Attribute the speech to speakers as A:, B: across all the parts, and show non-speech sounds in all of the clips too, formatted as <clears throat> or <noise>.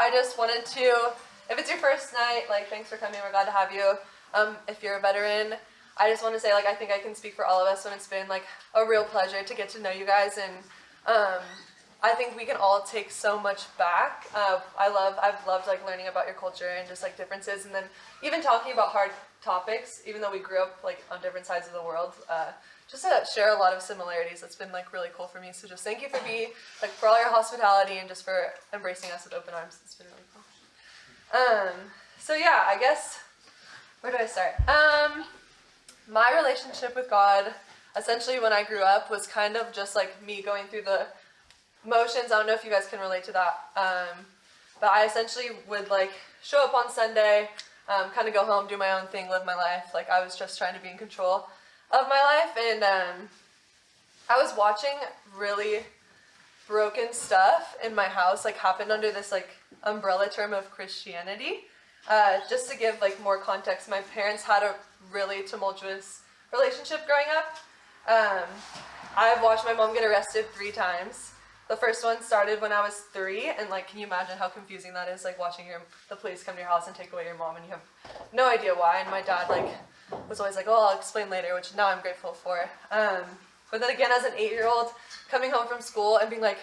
A: I just wanted to, if it's your first night, like thanks for coming. We're glad to have you. Um, if you're a veteran, I just want to say like I think I can speak for all of us when it's been like a real pleasure to get to know you guys and um, I think we can all take so much back. Uh, I love, I've loved like learning about your culture and just like differences and then even talking about hard topics, even though we grew up like on different sides of the world, uh, just to share a lot of similarities. It's been like really cool for me. So just thank you for being, like for all your hospitality and just for embracing us with open arms. It's been really cool. Um, so yeah, I guess, where do I start? Um, my relationship with God, essentially when I grew up, was kind of just like me going through the motions. I don't know if you guys can relate to that. Um, but I essentially would like show up on Sunday, um, kind of go home, do my own thing, live my life. Like I was just trying to be in control of my life. And um, I was watching really broken stuff in my house, like happened under this like umbrella term of Christianity. Uh, just to give like more context, my parents had a really tumultuous relationship growing up. Um, I've watched my mom get arrested three times. The first one started when I was three, and like, can you imagine how confusing that is? Like watching your the police come to your house and take away your mom, and you have no idea why. And my dad like was always like, "Oh, I'll explain later," which now I'm grateful for. Um, but then again, as an eight-year-old, coming home from school and being like,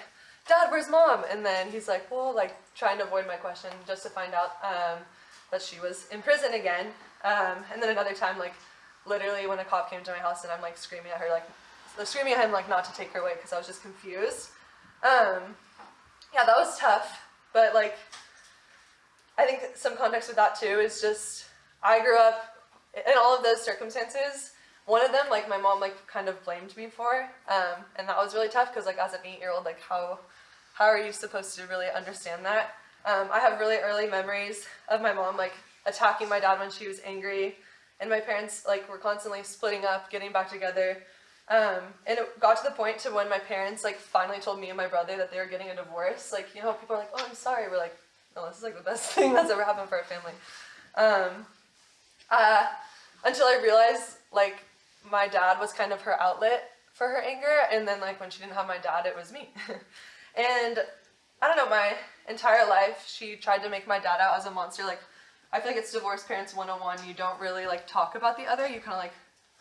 A: "Dad, where's mom?" And then he's like, "Well," like trying to avoid my question just to find out um, that she was in prison again. Um, and then another time, like literally when a cop came to my house and I'm like screaming at her, like screaming at him like not to take her away because I was just confused. Um, yeah, that was tough, but like, I think some context with that too is just, I grew up in all of those circumstances. One of them, like my mom like kind of blamed me for, um, and that was really tough because like as an eight-year-old, like how, how are you supposed to really understand that? Um, I have really early memories of my mom like attacking my dad when she was angry, and my parents like were constantly splitting up, getting back together, um, and it got to the point to when my parents like finally told me and my brother that they were getting a divorce. Like, you know, people are like, oh, I'm sorry. We're like, no, this is like the best <laughs> thing that's ever happened for our family. Um, uh, until I realized like my dad was kind of her outlet for her anger. And then like when she didn't have my dad, it was me. <laughs> and I don't know, my entire life, she tried to make my dad out as a monster. Like, I feel like it's divorced parents 101. You don't really like talk about the other. You kind of like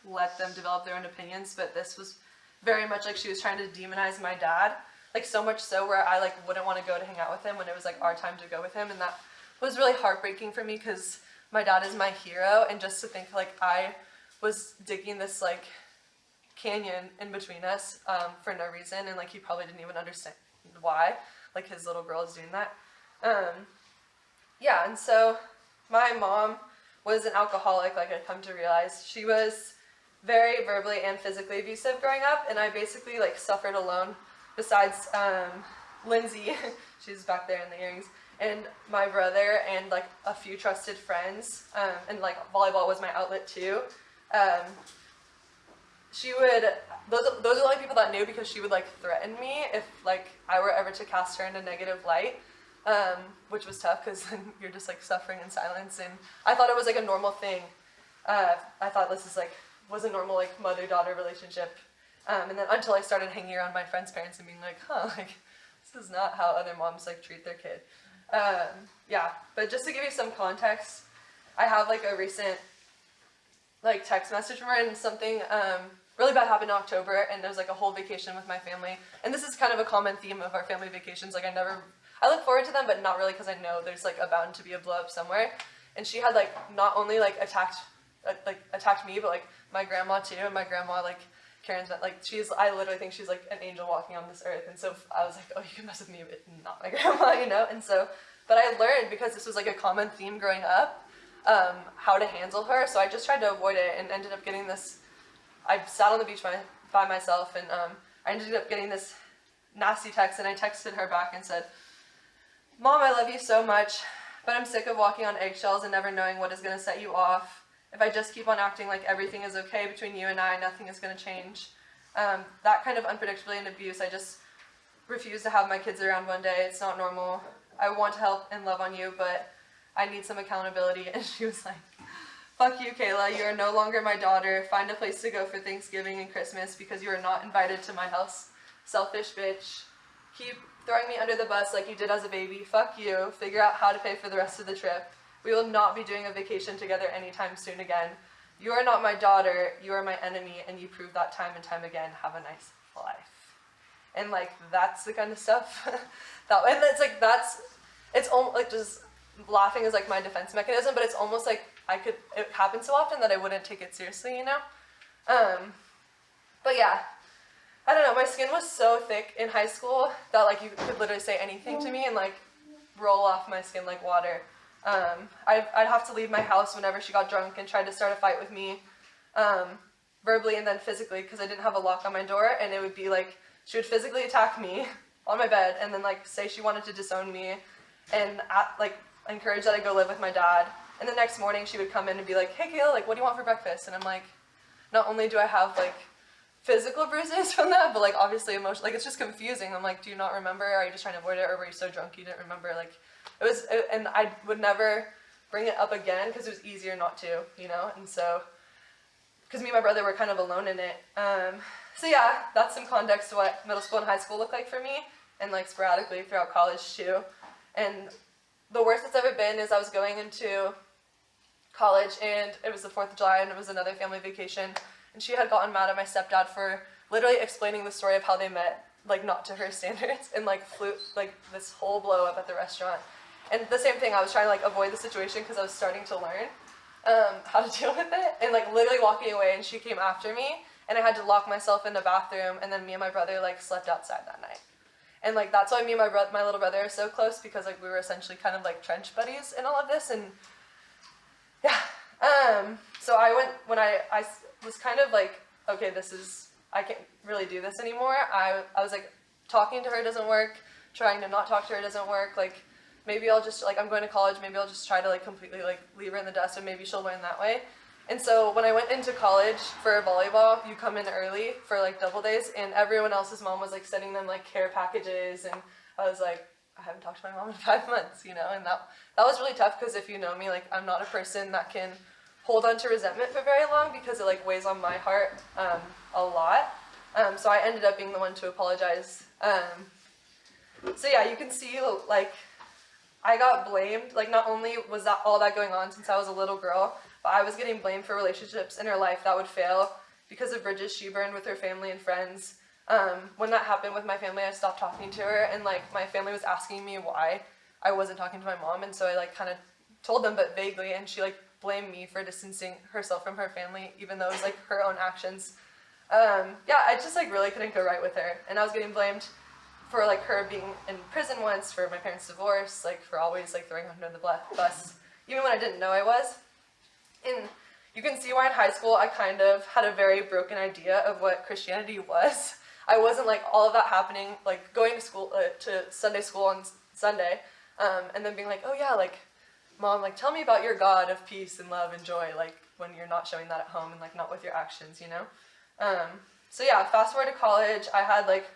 A: let them develop their own opinions, but this was very much like she was trying to demonize my dad, like so much so where I like wouldn't want to go to hang out with him when it was like our time to go with him, and that was really heartbreaking for me because my dad is my hero, and just to think like I was digging this like canyon in between us um, for no reason, and like he probably didn't even understand why, like his little girl is doing that. Um, yeah, and so my mom was an alcoholic, like I come to realize. She was very verbally and physically abusive growing up, and I basically like suffered alone. Besides um, Lindsay, <laughs> she's back there in the earrings, and my brother and like a few trusted friends, um, and like volleyball was my outlet too. Um, she would those those are the only people that knew because she would like threaten me if like I were ever to cast her in a negative light. Um, which was tough because then <laughs> you're just like suffering in silence and I thought it was like a normal thing. Uh, I thought this is like was a normal like mother-daughter relationship. Um, and then until I started hanging around my friends' parents and being like, huh, <laughs> like this is not how other moms like treat their kid. Um, yeah, but just to give you some context, I have like a recent like text message from her and something um, really bad happened in October and there was like a whole vacation with my family. And this is kind of a common theme of our family vacations. Like I never, I look forward to them, but not really because I know there's like a bound to be a blow up somewhere. And she had like not only like attacked, uh, like attacked me, but like my grandma too, and my grandma like Karen's like she's I literally think she's like an angel walking on this earth, and so I was like, oh, you can mess with me, but not my <laughs> grandma, you know. And so, but I learned because this was like a common theme growing up, um, how to handle her. So I just tried to avoid it, and ended up getting this. I sat on the beach by, by myself, and um, I ended up getting this nasty text, and I texted her back and said, "Mom, I love you so much, but I'm sick of walking on eggshells and never knowing what is going to set you off." If I just keep on acting like everything is okay between you and I, nothing is going to change. Um, that kind of unpredictability and abuse, I just refuse to have my kids around one day. It's not normal. I want to help and love on you, but I need some accountability. <laughs> And she was like, fuck you, Kayla. You are no longer my daughter. Find a place to go for Thanksgiving and Christmas because you are not invited to my house. Selfish bitch. Keep throwing me under the bus like you did as a baby. Fuck you. Figure out how to pay for the rest of the trip. We will not be doing a vacation together anytime soon again. You are not my daughter. You are my enemy, and you prove that time and time again. Have a nice life. And like that's the kind of stuff <laughs> that and it's like that's it's almost like just laughing is like my defense mechanism, but it's almost like I could it happens so often that I wouldn't take it seriously, you know. Um, but yeah, I don't know. My skin was so thick in high school that like you could literally say anything to me and like roll off my skin like water. Um, I'd, I'd have to leave my house whenever she got drunk and tried to start a fight with me, um, verbally and then physically because I didn't have a lock on my door and it would be like she would physically attack me <laughs> on my bed and then like say she wanted to disown me and at, like encourage that I go live with my dad. And the next morning she would come in and be like, hey Kayla, like what do you want for breakfast? And I'm like, not only do I have like physical <laughs> bruises from that, but like obviously emotional. Like it's just confusing. I'm like, do you not remember? Are you just trying to avoid it, or were you so drunk you didn't remember? Like it was, and I would never bring it up again because it was easier not to, you know. And so, because me and my brother were kind of alone in it. Um, so yeah, that's some context to what middle school and high school looked like for me, and like sporadically throughout college too. And the worst it's ever been is I was going into college and it was the 4th of July and it was another family vacation and she had gotten mad at my stepdad for literally explaining the story of how they met, like not to her <laughs> standards, and like flew like this whole blow up at the restaurant. And the same thing, I was trying to like avoid the situation because I was starting to learn um, how to <laughs> deal with it, and like literally walking away, and she came after me, and I had to lock myself in the bathroom, and then me and my brother like slept outside that night. And like that's why me and my brother, my little brother, are so close because like we were essentially kind of like trench buddies in all of this, and <laughs> yeah. Um, so I went when I I was kind of like, okay, this is, I can't really do this anymore. I, I was like, talking to her doesn't work, trying to not talk to her doesn't work, like, maybe I'll just, like, I'm going to college, maybe I'll just try to, like, completely, like, leave her in the dust and maybe she'll learn that way. And so when I went into college for volleyball, you come in early for, like, double days, and everyone else's mom was, like, sending them, like, care packages, and I was like, I haven't talked to my mom in <laughs> five months, you know, and that, that was really tough because if you know me, like, I'm not a person that can hold on to resentment for very long because it like weighs on my heart um, a lot. Um, so I ended up being the one to apologize. Um, so yeah, you can see like I got blamed. Like not only was that all that going on since I was a little girl, but I was getting blamed for relationships in her life that would fail because of bridges she burned with her family and friends. Um, when that happened with my family, I stopped talking to her, and like my family was asking me why I wasn't talking to my mom, and so I like kind of told them, but vaguely, and she like blamed me for distancing herself from her family, even though it was like her own actions. Um, yeah, I just like really couldn't go right with her, and I was getting blamed for like her being in prison once, for my parents' divorce, like for always like throwing her under the bus, even when I didn't know I was. And you can see why in high school I kind of had a very broken idea of what Christianity was. I wasn't like all of that happening, like going to school uh, to Sunday school on Sunday, um, and then being like, oh yeah, like mom, like, tell me about your God of peace and love and joy, like, when you're not showing that at home and, like, not with your actions, you know? Um, so yeah, fast forward to college, I had, like,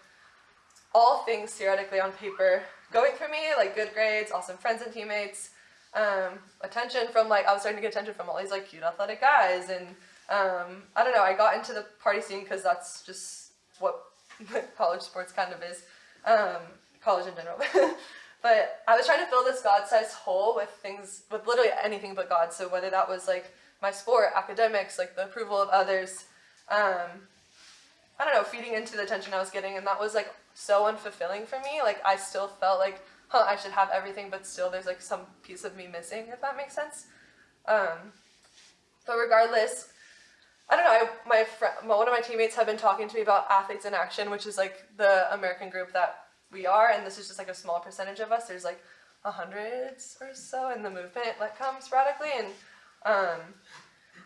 A: all things theoretically on paper going for me, like, good grades, awesome friends and teammates, um, attention from, like, I was starting to get attention from all these, like, cute athletic guys, and, um, I don't know, I got into the party scene because that's just what <laughs> college sports kind of is, um, college in general. <laughs> But I was trying to fill this God-sized hole with things, with literally anything but God. So whether that was like my sport, academics, like the approval of others, um, I don't know, feeding into the attention I was getting, and that was like so unfulfilling for me. Like I still felt like, huh, I should have everything, but still there's like some piece of me missing, if that makes sense. Um, but regardless, I don't know. I, my friend, one of my teammates have been talking to me about Athletes in Action, which is like the American group that we are, and this is just like a small percentage of us. There's like a hundreds or so in the movement that comes sporadically, and um,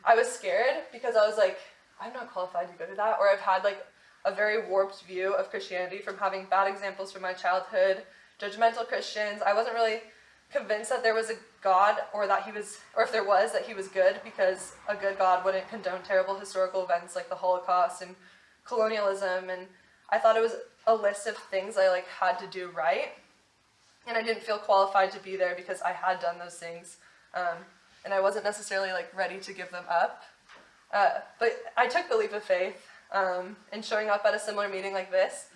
A: I was scared because I was like, I'm not qualified to go to that, or I've had like a very warped view of Christianity from having bad examples from my childhood, judgmental Christians. I wasn't really convinced that there was a God or that he was, or if there was, that he was good because a good God wouldn't condone terrible historical events like the Holocaust and colonialism. And I thought it was a list of things I like had to do right. And I didn't feel qualified to be there because I had done those things. Um, and I wasn't necessarily like ready to give them up. Uh, but I took the leap of faith um, in showing up at a similar meeting like this.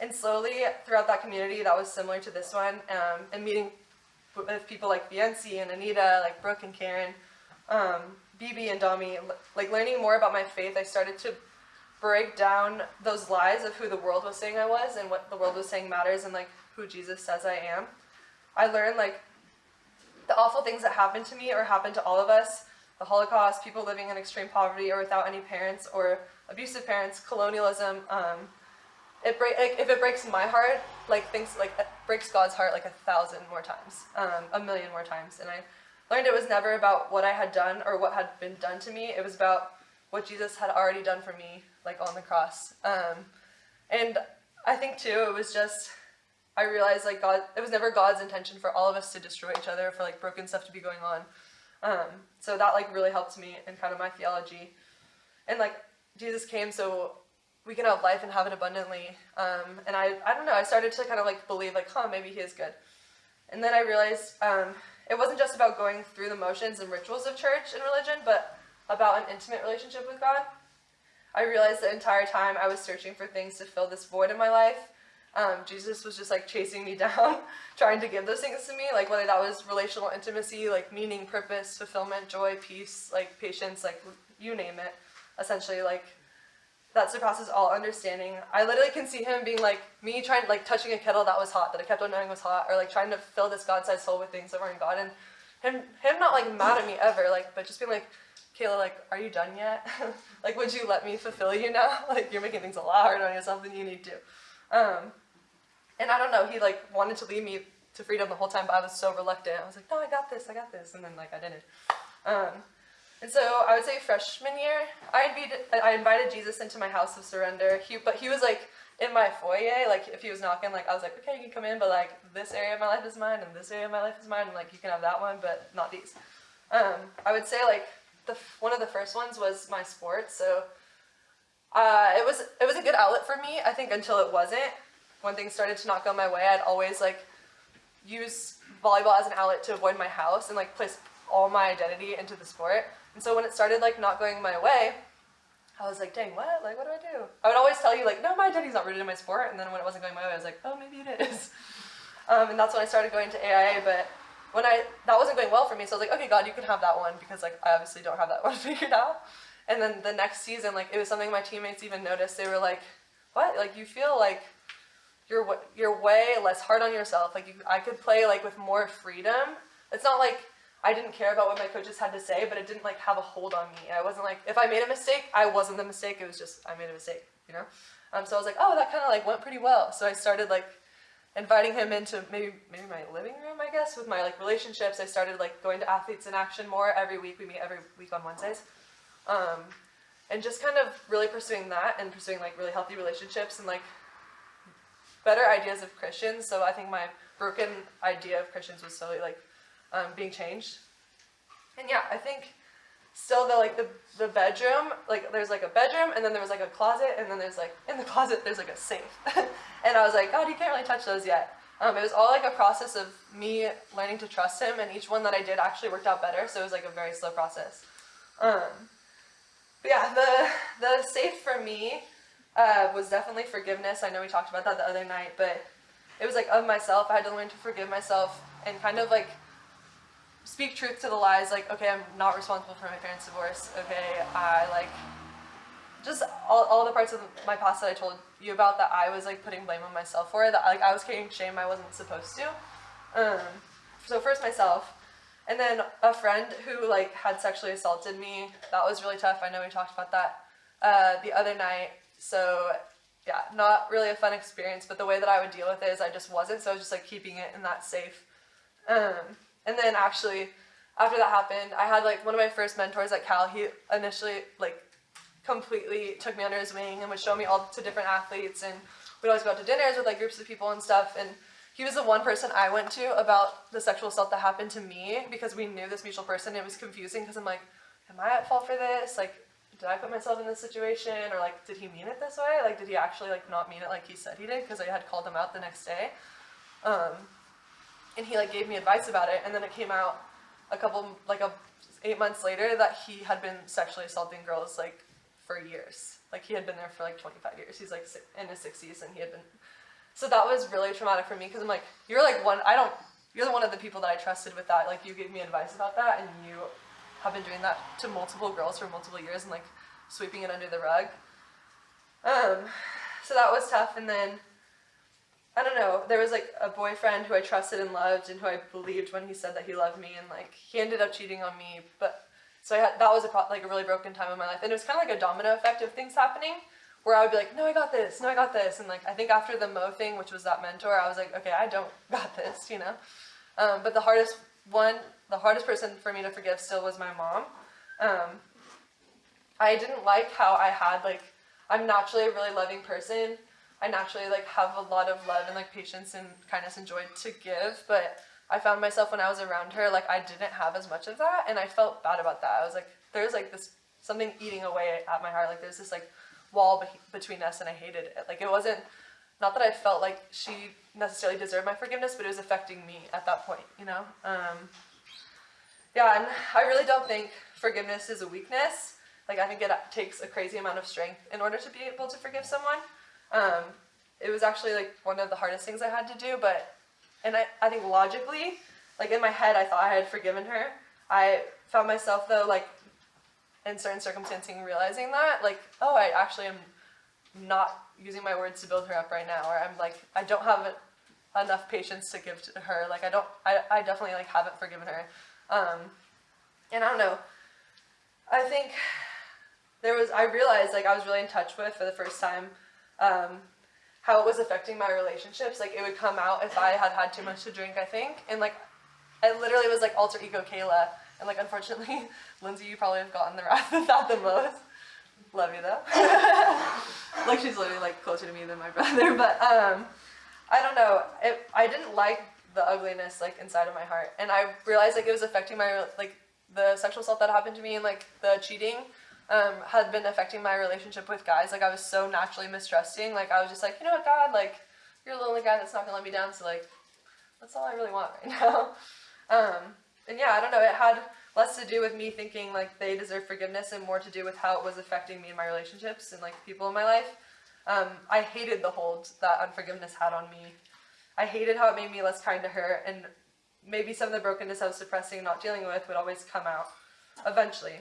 A: and slowly throughout that community that was similar to this one, um, and meeting with people like Bianci and Anita, like Brooke and Karen, um, BB and Dami, like learning more about my faith, I started to break down those lies of who the world was saying I was and what the world was saying matters and like who Jesus says I am. I learned like the awful things that happened to me or happened to all of us, the Holocaust, people living in extreme poverty or without any parents or abusive parents, colonialism, um, it break, like, if it breaks my heart, like things like it breaks God's heart like a thousand more times, um, a million more times. And I learned it was never about what I had done or what had been done to me. It was about what Jesus had already done for me, like on the cross. Um, and I think too, it was just I realized like God, it was never God's intention for all of us to destroy each other, for like broken stuff to be going on. Um, so that like really helped me in kind of my theology. And like Jesus came so we can have life and have it abundantly. Um, and I, I don't know, I started to kind of like believe like, huh, maybe he is good. And then I realized um, it wasn't just about going through the motions and rituals of church and religion, but about an intimate relationship with God. I realized the entire time I was searching for things to fill this void in my life. Um, Jesus was just like chasing me <laughs> down, trying to give those things to me, like whether that was relational intimacy, like meaning, purpose, fulfillment, joy, peace, like patience, like you name it. Essentially, like that surpasses all understanding. I literally can see him being like me trying to like touching a kettle that was hot that I kept on knowing was hot, or like trying to fill this God-sized soul with things that weren't God, and him him not like mad at me ever, like but just being like, Kayla, like, are you done yet? <laughs> like, would you let me fulfill you now? <laughs> like, you're making things a lot harder on yourself than you need to. Um, and I don't know, he like wanted to lead me to freedom the whole time, but I was so reluctant. I was like, no, I got this, I got this, and then like I didn't. Um, and so I would say freshman year, I invited, I invited Jesus into my house of surrender. He, but he was like in my foyer, like if he was knocking, like I was like, okay, you can come in, but like this area of my life is mine, and this area of my life is mine, and like you can have that one, but not these. Um, I would say like the one of the first ones was my sports. So uh, it was it was a good outlet for me. I think until it wasn't. When things started to not go my way, I'd always like use volleyball as an outlet to avoid my house and like place all my identity into the sport. And so when it started like not going my way, I was like, dang, what? Like, what do I do? I would always tell you like, no, my identity's not rooted in my sport. And then when it wasn't going my way, I was like, oh, maybe it is. <laughs> Um, and that's when I started going to AIA. But when I, that wasn't going well for me. So I was like, okay, God, you can have that one because like, I obviously don't have that <laughs> one figured out. And then the next season, like, it was something my teammates even noticed. They were like, what? Like, you feel like you're, you're way less hard on yourself. Like, you, I could play like with more freedom. It's not like I didn't care about what my coaches had to say, but it didn't like have a hold on me. I wasn't like, if I made a mistake, I wasn't the mistake. It was just, I made a mistake, you know? Um, so I was like, oh, that kind of like went pretty well. So I started like inviting him into maybe, maybe my living room, I guess, with my like relationships. I started like going to Athletes in Action more every week. We meet every week on Wednesdays. Um, and just kind of really pursuing that and pursuing like really healthy relationships and like better ideas of Christians. So I think my broken idea of Christians was slowly like um, being changed. And yeah, I think still the like the the bedroom, like there's like a bedroom and then there was like a closet and then there's like in the closet there's like a safe. <laughs> and I was like, God, you can't really touch those yet. Um, it was all like a process of me learning to trust him and each one that I did actually worked out better. So it was like a very slow process. Um, but yeah, the the safe for me uh, was definitely forgiveness. I know we talked about that the other night, but it was like of myself. I had to learn to forgive myself and kind of like speak truth to the lies, like, okay, I'm not responsible for my parents' divorce, okay, I, like, just all, all the parts of my past that I told you about that I was, like, putting blame on myself for, that, like, I was carrying shame I wasn't supposed to. Um, so first myself, and then a friend who, like, had sexually assaulted me, that was really tough, I know we talked about that uh, the other night, so yeah, not really a fun experience, but the way that I would deal with it is I just wasn't, so I was just, like, keeping it in that safe. Um, and then actually, after that happened, I had like one of my first mentors at Cal. He initially like completely took me under his wing and would show me all to different athletes, and we'd always go out to dinners with like groups of people and stuff. And he was the one person I went to about the sexual assault that happened to me because we knew this mutual person. It was confusing because I'm like, am I at fault for this? Like, did I put myself in this situation? Or like, did he mean it this way? Like, did he actually like not mean it like he said he did? Because I had called him out the next day. Um, and he like gave me advice about it and then it came out a couple like a eight months later that he had been sexually assaulting girls like for years like he had been there for like 25 years he's like in his 60s and he had been so that was really traumatic for me because I'm like, you're like one, I don't, you're one of the people that I trusted with that. Like you gave me advice about that and you have been doing that to multiple girls for multiple years and like sweeping it under the rug. Um, so that was tough. And then, I don't know, there was like a boyfriend who I trusted and loved and who I believed when he said that he loved me and like he ended up cheating on me. But so I had, that was a like a really broken time in my life. And it was kind of like a domino effect of things happening where I would be like, no, I got this, no, I got this. And like, I think after the Mo thing, which was that mentor, I was like, okay, I don't <laughs> got this, you know? Um, but the hardest one, the hardest person for me to forgive still was my mom. Um, I didn't like how I had like, I'm naturally a really loving person. I naturally like have a lot of love and like patience and kindness and joy to give, but I found myself when I was around her, like I didn't have as much of that and I felt bad about that. I was like, there's like this, something eating away at my heart. Like there's this like wall be- between us and I hated it. Like it wasn't not that I felt like she necessarily deserved my forgiveness, but it was affecting me at that point, you know? Um, yeah, and I really don't think forgiveness is a weakness. Like I think it takes a crazy amount of strength in order to be able to forgive someone. Um, it was actually like one of the hardest things I had to do, but and I, I think logically, like in my head I thought I had forgiven her. I found myself though like in certain circumstances realizing that like oh I actually am not using my words to build her up right now or I'm like I don't have enough patience to give to her. Like I don't I, I definitely like haven't forgiven her. Um, and I don't know. I think there was I realized like I was really in touch with for the first time um, how it was affecting my relationships like it would come out if I had had too much to drink I think and like I literally was like alter ego Kayla and like unfortunately, <laughs> Lindsay, you probably have gotten the wrath of that the most. Love you though. <laughs> like she's literally like closer to me than my <laughs> brother. But um, I don't know. It, I didn't like the ugliness like inside of my heart, and I realized like it was affecting my like the sexual assault that happened to me and like the cheating um, had been affecting my relationship with guys. Like I was so naturally mistrusting. Like I was just like, you know what, God, like you're the only guy that's not gonna let me down. So like, that's all I really want right <laughs> now. Um, and yeah, I don't know, it had less to do with me thinking like they deserve forgiveness and more to do with how it was affecting me in my relationships and like people in my life. Um, I hated the hold that unforgiveness had on me. I hated how it made me less kind to her and maybe some of the brokenness I was suppressing and not dealing with would always come out eventually.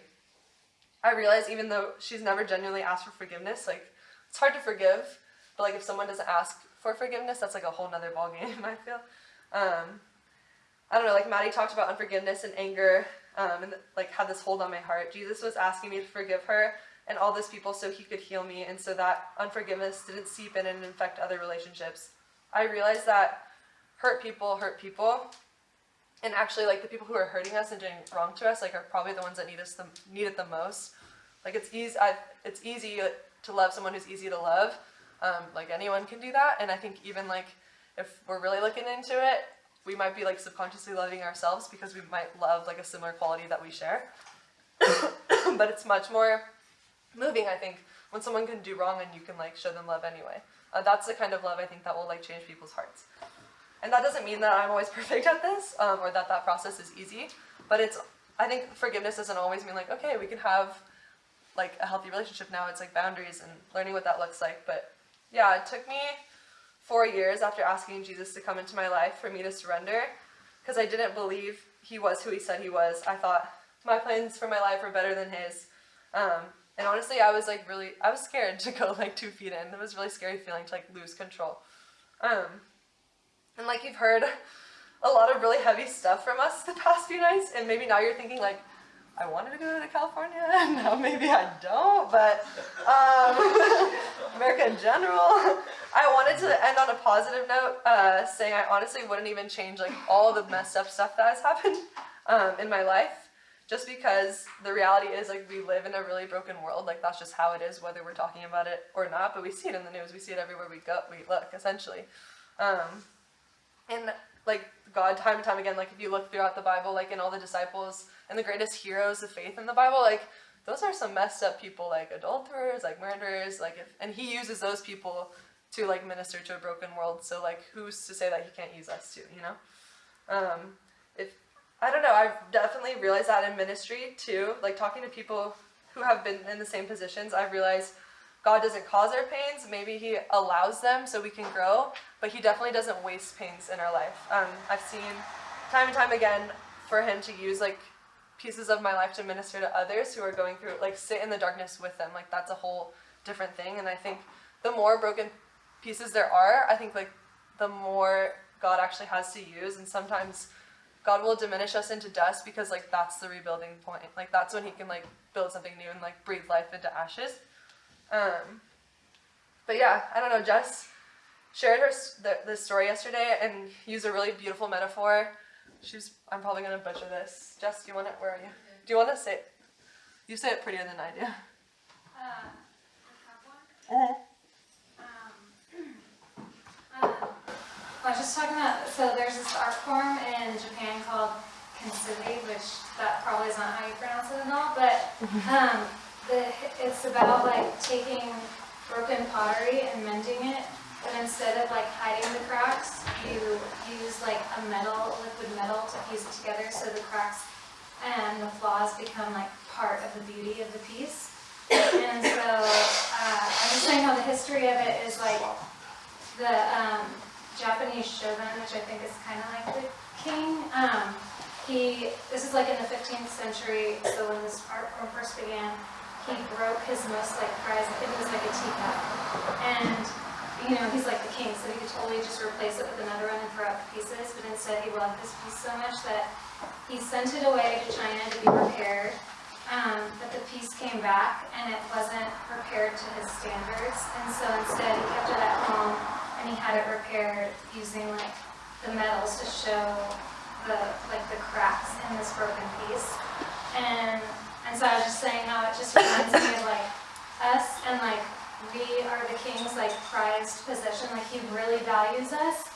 A: I realize even though she's never genuinely asked for forgiveness, like it's hard to forgive, but like if someone doesn't ask for forgiveness, that's like a whole nother ballgame, <laughs> I feel. Um, I don't know, like Maddie talked about unforgiveness and anger, um, and like had this hold on my heart. Jesus was asking me to forgive her and all those people so he could heal me and so that unforgiveness didn't seep in and infect other relationships. I realized that hurt people hurt people. And actually, like the people who are hurting us and doing wrong to us, like are probably the ones that need us the need it the most. Like it's easy, it's easy to love someone who's easy to love. Um, like anyone can do that, and I think even like if we're really looking into it, we might be like subconsciously loving ourselves because we might love like a similar quality that we share. <coughs> but it's much more moving, I think, when someone can do wrong and you can like show them love anyway. Uh, that's the kind of love I think that will like change people's hearts. And that doesn't mean that I'm always <laughs> perfect at this um, or that that process is easy, but it's, I think forgiveness doesn't always mean like, okay, we can have like a healthy relationship now. It's like boundaries and learning what that looks like. But yeah, it took me four years after asking Jesus to come into my life for me to surrender because I didn't believe he was who he said he was. I thought my plans for my life were better than his. Um, and honestly, I was like really, I was scared <laughs> to go like two feet in. It was really scary feeling to like lose control. Um, and like you've heard a lot of really heavy stuff from us the past few nights, and maybe now you're thinking like, I wanted to go to California, <laughs> now maybe I don't, but um, <laughs> America in general. I wanted to end on a positive note, uh, saying I honestly wouldn't even change like all the messed up stuff that has happened um, in my life, just because the reality is like we live in a really broken world. Like that's just how it is, whether we're talking about it or not. But we see it in the news. We see it everywhere we go. We look essentially, um, and like God, time and time again, like if you look throughout the Bible, like in all the disciples and the greatest heroes of faith in the Bible, like those are some messed up people, like adulterers, like murderers, like if, and He uses those people to like minister to a broken world. So like, who's to say that he can't use us too? You know, um, if I don't know, I've definitely realized that in ministry too. Like talking to people who have been in the same positions, I've realized God doesn't cause our pains. Maybe He allows them so we can grow, but He definitely doesn't waste pains in our life. Um, I've seen time and time again for Him to use like pieces of my life to minister to others who are going through like sit in the darkness with them. Like that's a whole different thing. And I think the more broken pieces there are, I think like the more God actually has to use. And sometimes God will diminish us into dust because like that's the rebuilding point. Like that's when He can like build something new and like breathe life into ashes. Um, but yeah, I don't know. Jess shared her the, this story yesterday and used a really beautiful metaphor. She's. I'm probably gonna butcher this. Jess, do you want it? Where are you? Do you want to say? You say it prettier than I do.
B: Uh, uh-huh. um, <clears throat> uh, I was just talking about, so there's this art form in Japan called kintsugi, which that probably is not how you pronounce it at all, but um, it's about like taking broken pottery and mending it, but instead of like hiding the cracks, you use like a metal, liquid metal to piece it together so the cracks and the flaws become like part of the beauty of the piece. And so uh, I'm just saying how the history of it is like the um, Japanese shogun, which I think is kind of like the king. Um, he, this is like in the 15th century, so when this art form first began, he broke his most like prized, I think it was like a teacup. And, you know, he's like the king, so he could totally just replace it with another one and throw out the pieces, but instead he loved this piece so much that he sent it away to China to be repaired. Um, but the piece came back and it wasn't repaired to his standards. And so instead he kept it at home and he had it repaired using like the metals to show the like the cracks in this broken piece. And and so I was just saying how it just reminds me of like us and like we are the king's like prized possession. Like he really values us.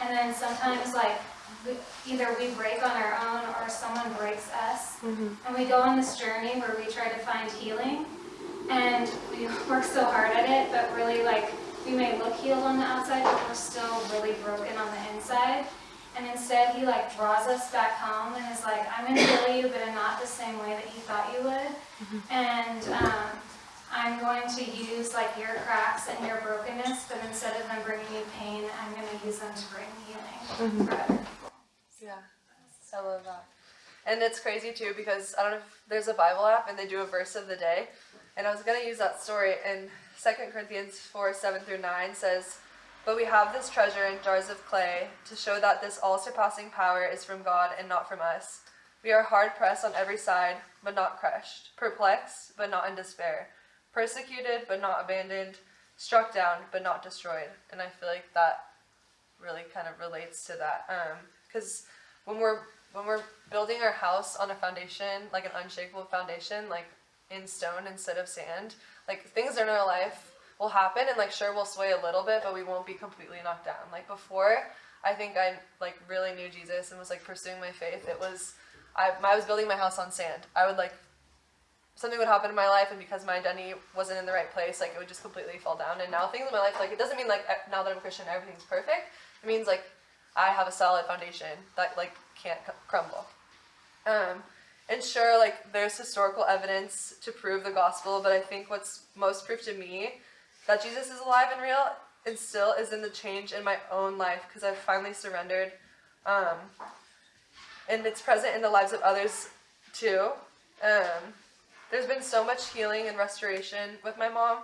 B: And then sometimes like we, either we break on our own or someone breaks us.
A: Mm-hmm.
B: And we go on this journey where we try to find healing and we <laughs> work so hard at it, but really like we may look healed on the outside, but we're still really broken on the inside. And instead he like draws us back home and is like, I'm gonna heal you, but in not the same way that you thought you would. And um, I'm going to use like your cracks and your brokenness, but instead of them bringing you pain, I'm gonna use them to bring healing for other people.
A: Yeah, I love that. And it's crazy too because I don't know if there's a Bible app and they do a verse of the day. And I was going to use that story in 2 Corinthians 4 7 through 9 says, But we have this treasure in jars of clay to show that this all surpassing power is from God and not from us. We are hard pressed on every side, but not crushed, perplexed, but not in despair, persecuted, but not abandoned, struck down, but not destroyed. And I feel like that really kind of relates to that. Um, because when we're when we're building our house on a foundation, like an unshakable foundation, like in stone instead of sand, like things in our life will happen and like sure we'll sway a little bit, but we won't be completely knocked down. Like before, I think I like really knew Jesus and was like pursuing my faith. It was I, I was building my house on sand. I would like something would happen in my life and because my identity wasn't in the right place like it would just completely fall down and now things in my life like it doesn't mean like now that i'm christian everything's perfect it means like i have a solid foundation that like can't crumble um, and sure like there's historical evidence to prove the gospel but i think what's most proof to me that jesus is alive and real and still is in the change in my own life because i've finally surrendered um, and it's present in the lives of others too um, there's been so much healing and restoration with my mom.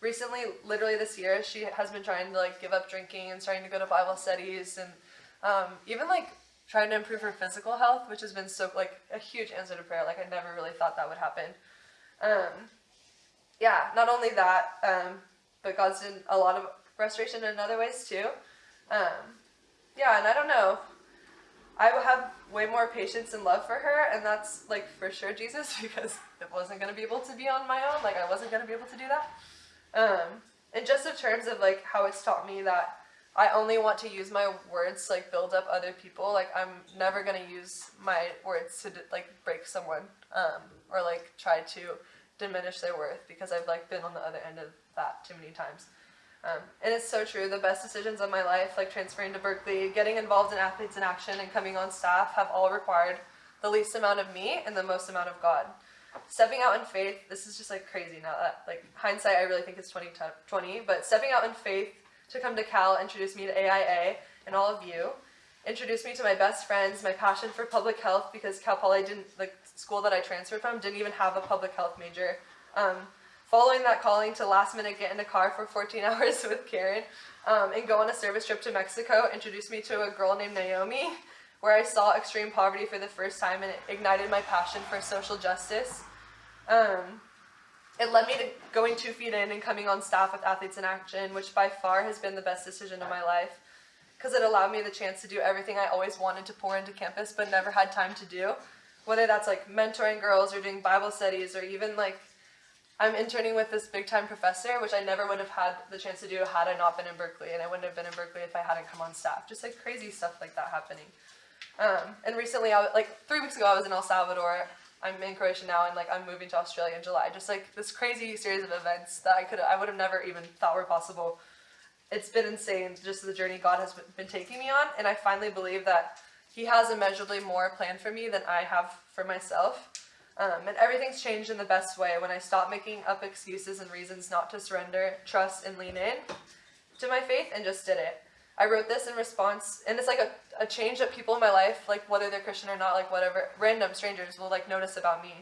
A: Recently, literally this year, she has been trying to like give up drinking and starting to go to Bible studies and um, even like trying to improve her physical health, which has been so like a huge answer to prayer. Like I never really thought that would happen. Um, yeah, not only that, um, but God's done a lot of restoration in other ways too. Um, yeah, and I don't know. I have way more patience and love for her, and that's like for sure Jesus <laughs> because it wasn't gonna be able to be on my own. Like I wasn't gonna be able to do that. Um, and just in terms of like how it's taught me that I only want to use my words to like build up other people. Like I'm never gonna use my words to like break someone um, or like try to diminish their worth because I've like been on the other end of that too many times. Um, and it's so true. The best decisions of my life, like transferring to Berkeley, getting involved in Athletes in Action, and coming on staff, have all required the least amount of me and the most amount of God. stepping out in faith. This is just like crazy now that like hindsight, I really think it's 20, 20 but stepping out in faith to come to Cal introduced me to AIA and all of you. Introduced me to my best friends, my passion for public health because Cal Poly didn't like school that I transferred from didn't even have a public health major. Um, following that calling to last minute get in a car for 14 <laughs> hours with Karen um, and go on a service trip to Mexico introduced me to a girl named Naomi where I saw extreme poverty for the first time and it ignited my passion for social justice. Um, it led me to going two feet in and coming on staff with Athletes in Action, which by far has been the best decision of my life because it allowed me the chance to do everything I always wanted to pour into campus but never had time to do. Whether that's like mentoring girls or doing Bible studies or even like I'm interning with this big time professor, which I never would have had the chance to do had I not been in Berkeley, and I wouldn't have been in Berkeley if I hadn't come on staff. Just like crazy stuff like that happening. Um, and recently, I was, like three weeks ago, I was in El Salvador. I'm in Croatia now, and like I'm moving to Australia in July. Just like this crazy series of events that I could I would have never even thought were possible. It's been insane, just the journey God has been taking me on, and I finally believe that He has immeasurably more planned for me than I have for myself. Um, and everything's changed in the best way when I stopped making up excuses and reasons not to surrender, trust, and lean in to my faith and just did it. I wrote this in response, and it's like a, a change that people in my life, like whether they're Christian or not, like whatever, random strangers will like notice about me.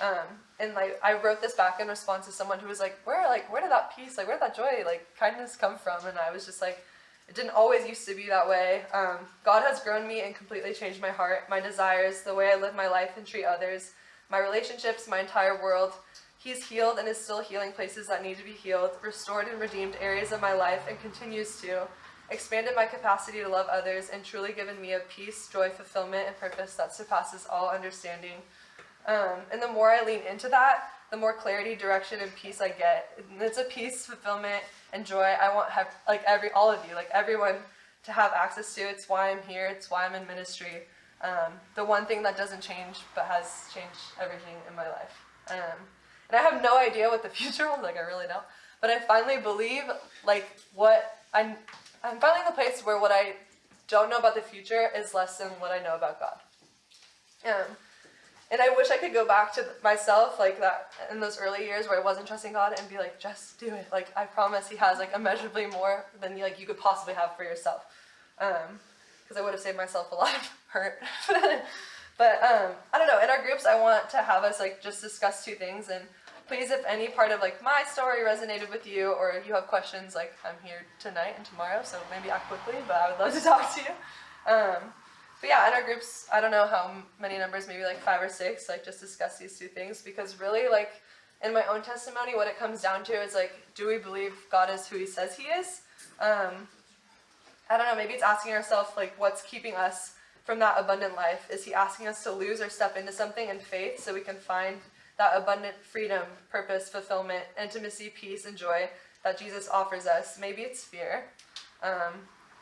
A: Um, and like I wrote this back in response to someone who was like, where like where did that peace, like where did that joy, like kindness come from? And I was just like, it didn't always used to be that way. Um, God has grown me and completely changed my heart, my desires, the way I live my life and treat others my relationships, my entire world. He's healed and is still healing places that need to be healed, restored and redeemed areas of my life, and continues to, expanded my capacity to love others, and truly given me a peace, joy, fulfillment, and purpose that surpasses all understanding. Um, and the more I lean into that, the more clarity, direction, and peace I get. And it's a peace, fulfillment, and joy I want have like every all of you, like everyone, to have access to. It's why I'm here. It's why I'm in ministry. Um, the one thing that doesn't change but has changed everything in my life. Um, and I have no idea what the <laughs> future holds, like I really don't. But I finally believe like what I'm I'm finally in the place where what I don't know about the future is less than what I know about God. Um, and I wish I could go back to myself like that in those early years where I wasn't trusting God and be like, just do it. Like I promise He has like immeasurably more than like you could possibly have for yourself. Um, because I would have saved myself a lot of hurt. <laughs> but um, I don't know. In our groups, I want to have us like just discuss two things. And please, if any part of like my story resonated with you, or if you have questions, like I'm here tonight and tomorrow, so maybe act quickly. But I would love to <laughs> talk to you. Um, but yeah, in our groups, I don't know how many numbers, maybe like five or six, like just discuss these two things because really, like in my own testimony, what it comes down to is like, do we believe God is who He says He is? Um, I don't know, maybe it's asking ourselves, like, what's keeping us from that abundant life? Is he asking us to lose or step into something in faith so we can find that abundant freedom, purpose, fulfillment, intimacy, peace, and joy that Jesus offers us? Maybe it's fear. Um,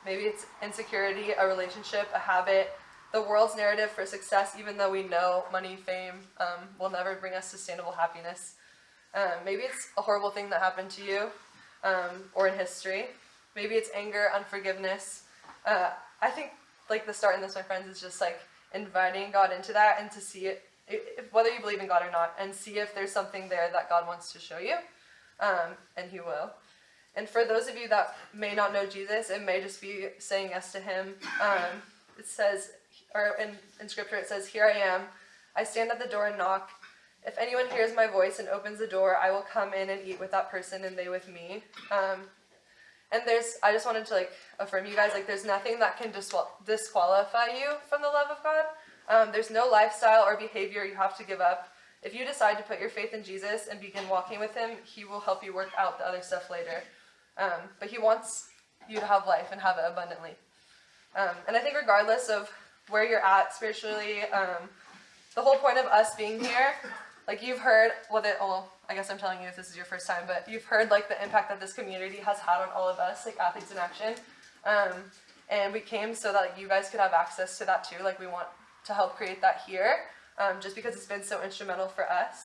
A: maybe it's insecurity, a relationship, a habit, the world's narrative for success, even though we know money, fame um, will never bring us sustainable happiness. Um, maybe it's a horrible thing that happened to you um, or in history. Maybe it's anger, unforgiveness. Uh, I think like the start in this, my friends, is just like inviting God into that and to see it, if, whether you believe in God or not, and see if there's something there that God wants to show you, um, and He will. And for those of you that may not know Jesus, it may just be saying yes to Him. Um, it says, or in, in Scripture, it says, "Here I am. I stand at the door and knock. If anyone hears my voice and opens the door, I will come in and eat with that person, and they with me." Um, and there's, I just wanted to like affirm you guys, like there's nothing that can disqual- disqualify you from the love of God. Um, there's no lifestyle or behavior you have to give up. If you decide to put your faith in Jesus and begin walking with Him, He will help you work out the other stuff later. Um, but He wants you to have life and have it abundantly. Um, and I think regardless of where you're at spiritually, um, the whole point of us being here like you've heard what it well i guess i'm telling you if this is your first time but you've heard like the impact that this community has had on all of us like athletes in action. Um, and we came so that like, you guys could have access to that too. Like we want to help create that here um, just because it's been so instrumental for us